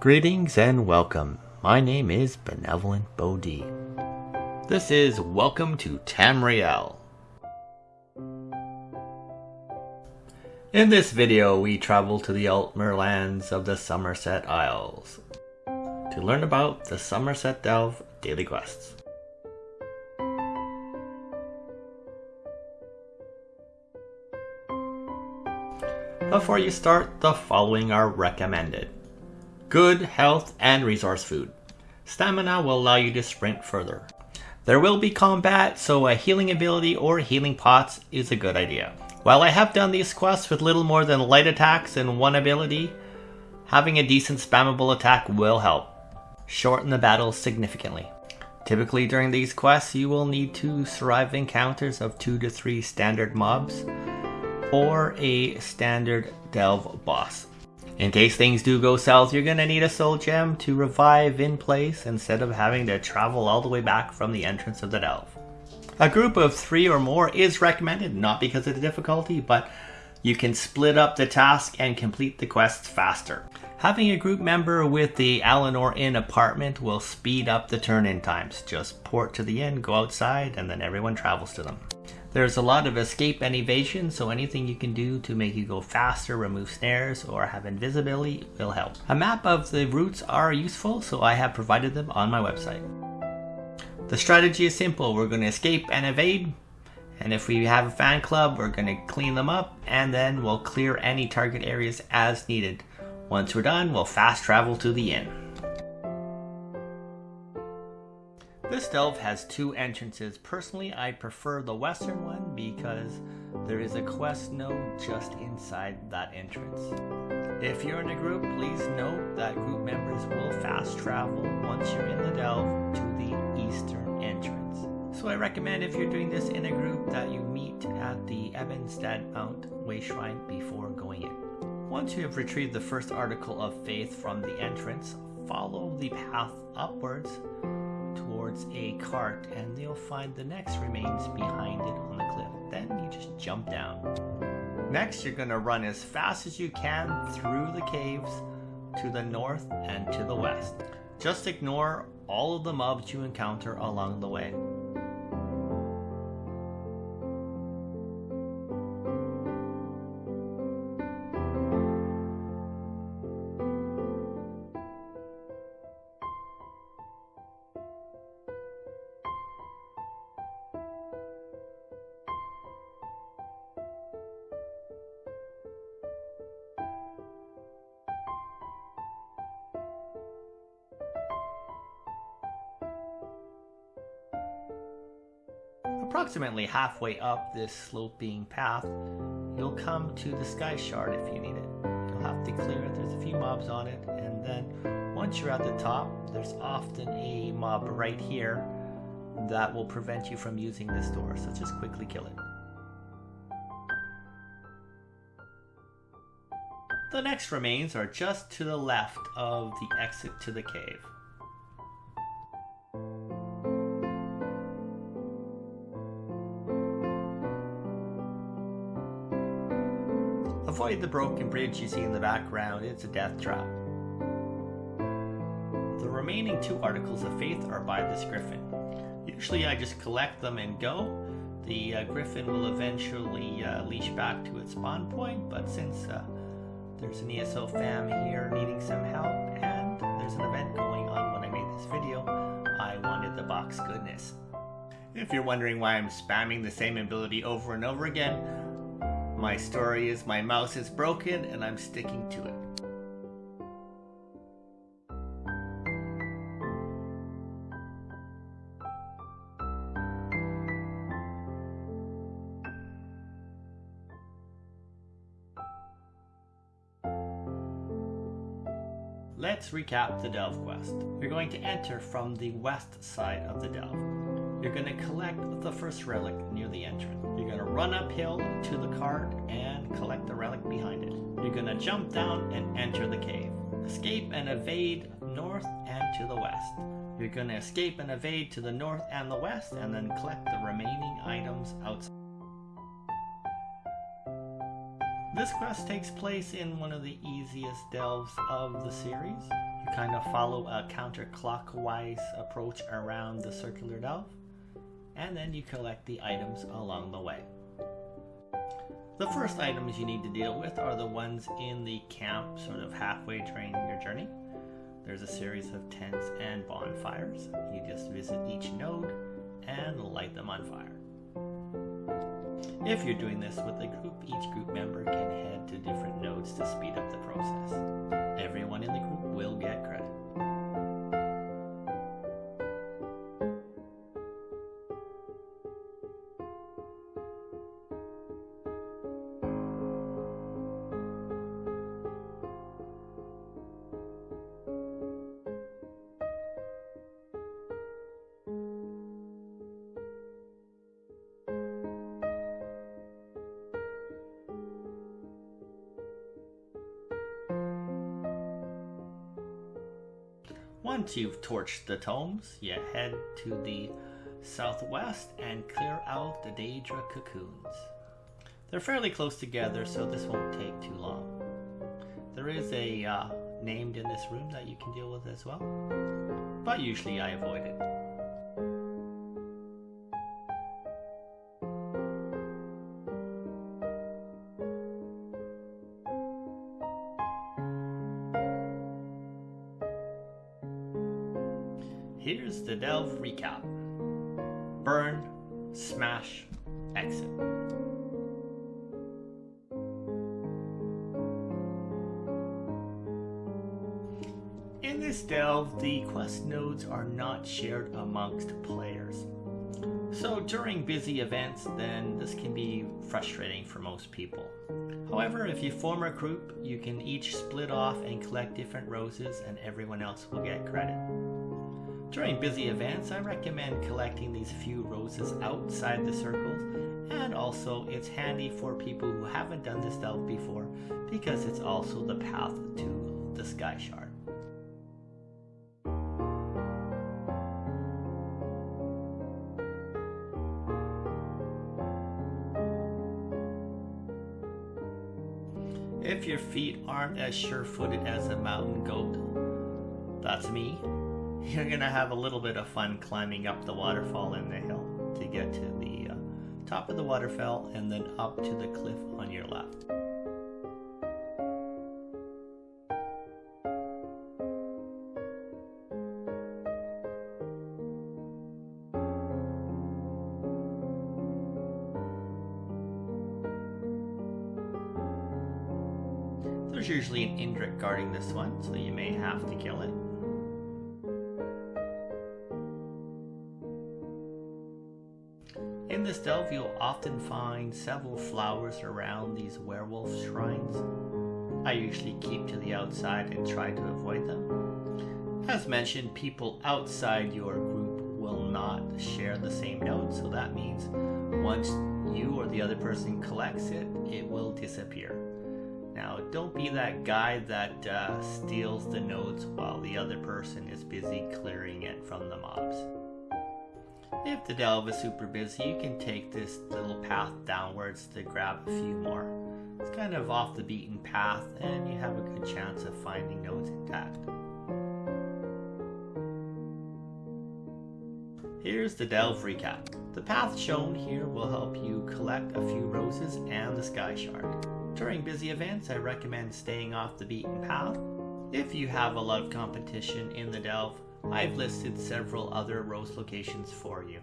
Greetings and welcome. My name is Benevolent Bodhi. This is Welcome to Tamriel. In this video, we travel to the Altmer lands of the Summerset Isles to learn about the Summerset Delve daily quests. Before you start, the following are recommended. Good health and resource food. Stamina will allow you to sprint further. There will be combat, so a healing ability or healing pots is a good idea. While I have done these quests with little more than light attacks and one ability, having a decent spammable attack will help. Shorten the battle significantly. Typically during these quests you will need to survive encounters of 2 to 3 standard mobs or a standard delve boss. In case things do go south, you're gonna need a soul gem to revive in place instead of having to travel all the way back from the entrance of the delve. A group of three or more is recommended, not because of the difficulty, but you can split up the task and complete the quests faster. Having a group member with the Alinor Inn apartment will speed up the turn-in times. Just port to the inn, go outside, and then everyone travels to them. There's a lot of escape and evasion, so anything you can do to make you go faster, remove snares, or have invisibility will help. A map of the routes are useful, so I have provided them on my website. The strategy is simple. We're going to escape and evade, and if we have a fan club, we're going to clean them up, and then we'll clear any target areas as needed. Once we're done, we'll fast travel to the inn. This delve has two entrances. Personally, I prefer the western one because there is a quest node just inside that entrance. If you're in a group, please note that group members will fast travel once you're in the delve to the eastern entrance. So I recommend if you're doing this in a group that you meet at the Ebon Stadmont Way Shrine before going in. Once you have retrieved the first article of faith from the entrance, follow the path upwards towards a cart and you'll find the next remains behind it on the cliff. Then you just jump down. Next, you're to run as fast as you can through the caves to the north and to the west. Just ignore all of the mobs you encounter along the way. Approximately halfway up this sloping path, you'll come to the sky shard if you need it. You'll have to clear it, there's a few mobs on it, and then once you're at the top, there's often a mob right here that will prevent you from using this door, so just quickly kill it. The next remains are just to the left of the exit to the cave. The broken bridge you see in the background, it's a death trap. The remaining two articles of faith are by this griffin. Usually I just collect them and go. The uh, griffin will eventually uh, leash back to its spawn point, but since uh, there's an ESO fam here needing some help and there's an event going on when I made this video, I wanted the box goodness. If you're wondering why I'm spamming the same ability over and over again, my story is my mouse is broken and I'm sticking to it. Let's recap the Delve quest. You're going to enter from the west side of the Delve. You're going to collect the first relic near the entrance. You're going to run uphill to the cart and collect the relic behind it. You're going to jump down and enter the cave. Escape and evade north and to the west. You're going to escape and evade to the north and the west and then collect the remaining items outside. This quest takes place in one of the easiest delves of the series. You kind of follow a counterclockwise approach around the circular delve, and then you collect the items along the way. The first items you need to deal with are the ones in the camp, sort of halfway during your journey. There's a series of tents and bonfires. You just visit each node and light them on fire. If you're doing this with a group, each group member can head to different nodes to speed up Once you've torched the tomes, you head to the southwest and clear out the Daedra cocoons. They're fairly close together, so this won't take too long. There is a uh, named in this room that you can deal with as well, but usually I avoid it. Here's the Delve recap Burn, Smash, Exit. In this delve, the quest nodes are not shared amongst players. So during busy events, then this can be frustrating for most people. However, if you form a group, you can each split off and collect different roses and everyone else will get credit. During busy events, I recommend collecting these few roses outside the circles, and also it's handy for people who haven't done this delve before because it's also the path to the Sky Shard. If your feet aren't as sure-footed as a mountain goat, that's me, you're gonna have a little bit of fun climbing up the waterfall in the hill to get to the uh, top of the waterfall and then up to the cliff on your left. There's usually an Indrik guarding this one, so you may have to kill it. This delve, you'll often find several flowers around these werewolf shrines. I usually keep to the outside and try to avoid them. As mentioned, people outside your group will not share the same node, so that means once you or the other person collects it, it will disappear. Now, don't be that guy that uh, steals the nodes while the other person is busy clearing it from the mobs. If the delve is super busy, you can take this little path downwards to grab a few more. It's kind of off the beaten path and you have a good chance of finding nodes intact. Here's the delve recap. The path shown here will help you collect a few roses and the sky shard. During busy events, I recommend staying off the beaten path. If you have a lot of competition in the delve, I've listed several other rose locations for you.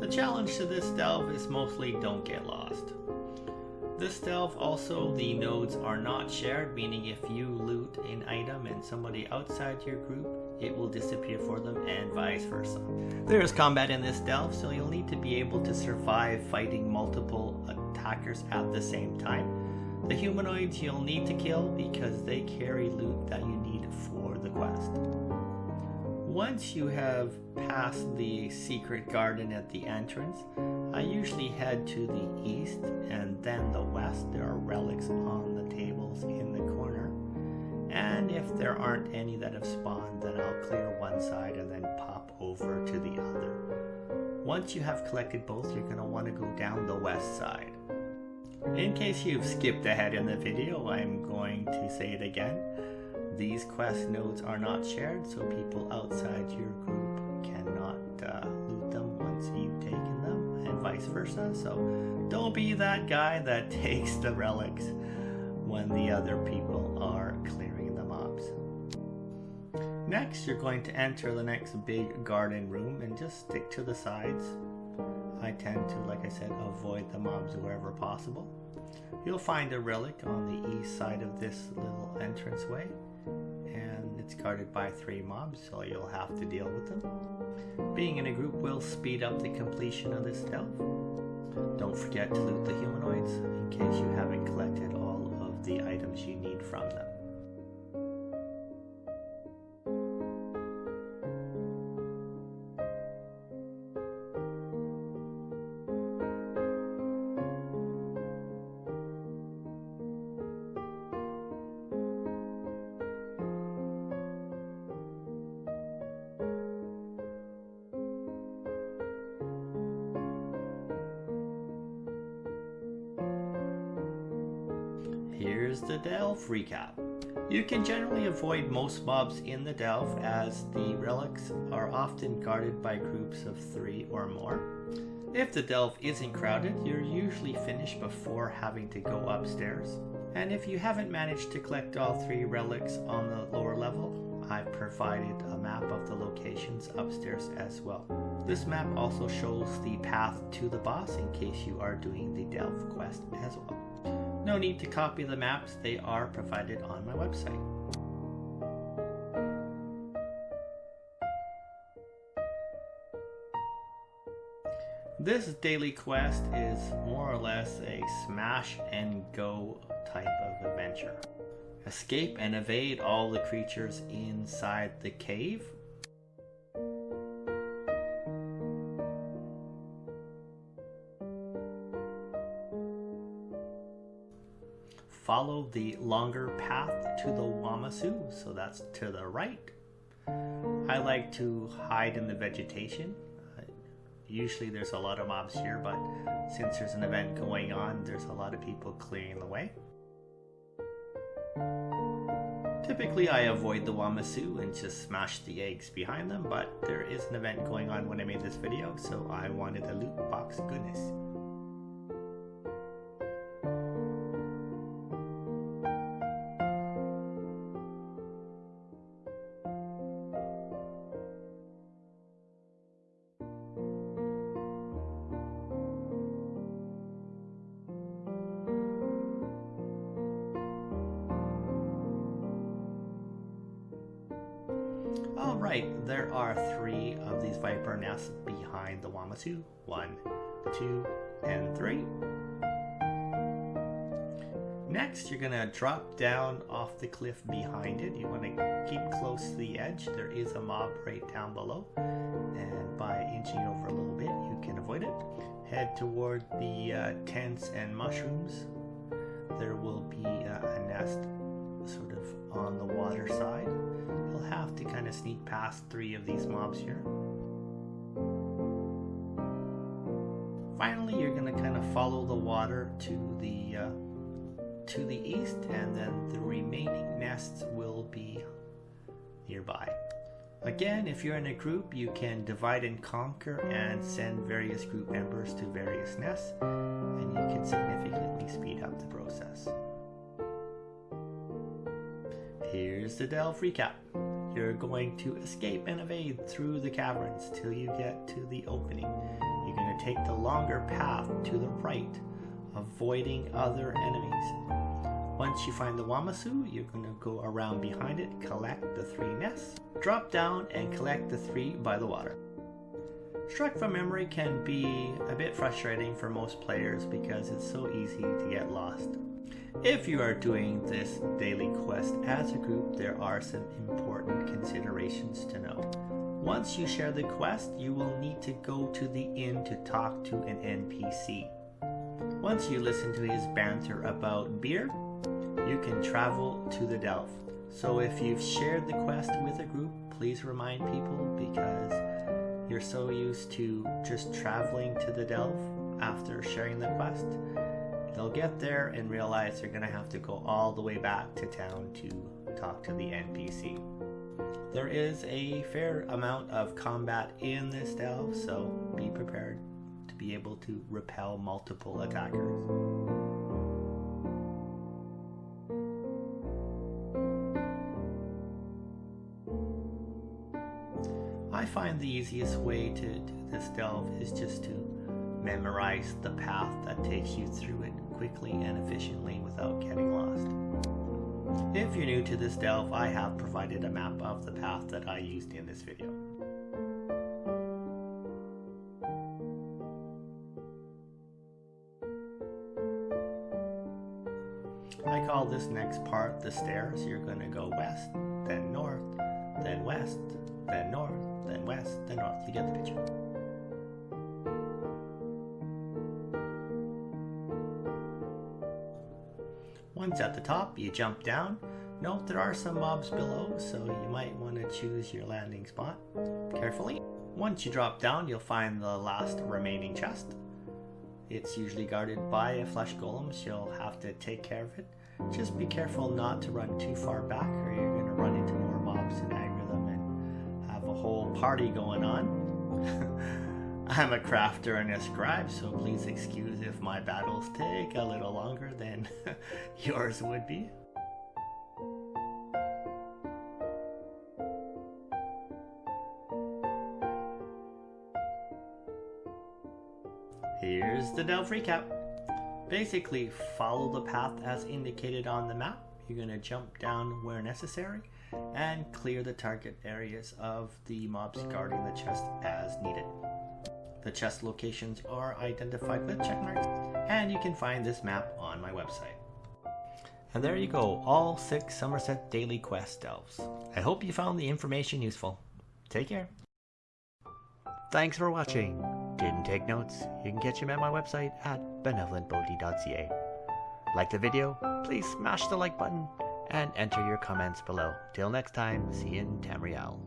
The challenge to this delve is mostly don't get lost. This delve also, the nodes are not shared, meaning if you loot an item and somebody outside your group, it will disappear for them and vice versa. There is combat in this delve, so you'll need to be able to survive fighting multiple attackers at the same time. The humanoids you'll need to kill because they carry loot that you need for the quest. Once you have passed the secret garden at the entrance, I usually head to the east and then the west. There are relics on the tables in the corner. And if there aren't any that have spawned, then I'll clear one side and then pop over to the other. Once you have collected both, you're going to want to go down the west side. In case you've skipped ahead in the video, I'm going to say it again. These quest nodes are not shared, so people outside your group cannot uh, loot them once you've taken them, and vice versa. So don't be that guy that takes the relics when the other people are clearing the mobs. Next, you're going to enter the next big garden room and just stick to the sides. Tend to, like I said, avoid the mobs wherever possible. You'll find a relic on the east side of this little entranceway, and it's guarded by three mobs, so you'll have to deal with them. Being in a group will speed up the completion of this delve. Don't forget to loot the humanoids in case you haven't collected all of the items you need from them. Here's the Delve recap. You can generally avoid most mobs in the Delve as the relics are often guarded by groups of three or more. If the Delve isn't crowded, you're usually finished before having to go upstairs. And if you haven't managed to collect all three relics on the lower level, I've provided a map of the locations upstairs as well. This map also shows the path to the boss in case you are doing the Delve quest as well. No need to copy the maps, they are provided on my website. This daily quest is more or less a smash and go type of adventure. Escape and evade all the creatures inside the cave follow the longer path to the Wamasu, so that's to the right. I like to hide in the vegetation. Uh, usually there's a lot of mobs here, but since there's an event going on, there's a lot of people clearing the way. Typically I avoid the Wamasu and just smash the eggs behind them, but there is an event going on when I made this video, so I wanted a loot box goodness. Alright, there are three of these viper nests behind the Wamasu. One, two, and three. Next, you're gonna drop down off the cliff behind it. You wanna keep close to the edge. There is a mob right down below. And by inching over a little bit, you can avoid it. Head toward the uh, tents and mushrooms. There will be uh, a nest sort of on the water side kind of sneak past three of these mobs here. Finally, you're going to kind of follow the water to the uh, to the east, and then the remaining nests will be nearby. Again, if you're in a group, you can divide and conquer and send various group members to various nests, and you can significantly speed up the process. Here's the Delve recap. You're going to escape and evade through the caverns till you get to the opening. You're going to take the longer path to the right, avoiding other enemies. Once you find the Wamasu, you're going to go around behind it, collect the three nests, drop down and collect the three by the water. Struck from memory can be a bit frustrating for most players because it's so easy to get lost. If you are doing this daily quest as a group, there are some important considerations to know. Once you share the quest, you will need to go to the inn to talk to an NPC. Once you listen to his banter about beer, you can travel to the Delve. So if you've shared the quest with a group, please remind people because you're so used to just traveling to the delve after sharing the quest, they'll get there and realize they're going to have to go all the way back to town to talk to the NPC. There is a fair amount of combat in this delve, so be prepared to be able to repel multiple attackers. I find the easiest way to do this delve is just to memorize the path that takes you through it quickly and efficiently without getting lost. If you're new to this delve, I have provided a map of the path that I used in this video. I call this next part the stairs. You're going to go west, then north, then west, then north, then west, then north. You get the picture. Once at the top, you jump down. Note there are some mobs below, so you might want to choose your landing spot carefully. Once you drop down, you'll find the last remaining chest. It's usually guarded by a flesh golem, so you'll have to take care of it. Just be careful not to run too far back or you're going to run into more mobs and aggro them and have a whole party going on. I'm a crafter and a scribe, so please excuse if my battles take a little longer than yours would be. Here's the Delve recap. Basically, follow the path as indicated on the map. You're going to jump down where necessary and clear the target areas of the mobs guarding the chest as needed. The chest locations are identified with check marks, and you can find this map on my website. And there you go, all six Summerset Daily Quest delves. I hope you found the information useful. Take care. Thanks for watching. Didn't take notes? You can catch them at my website at benevolentbodhi.ca. Like the video? Please smash the like button and enter your comments below. Till next time, see you in Tamriel.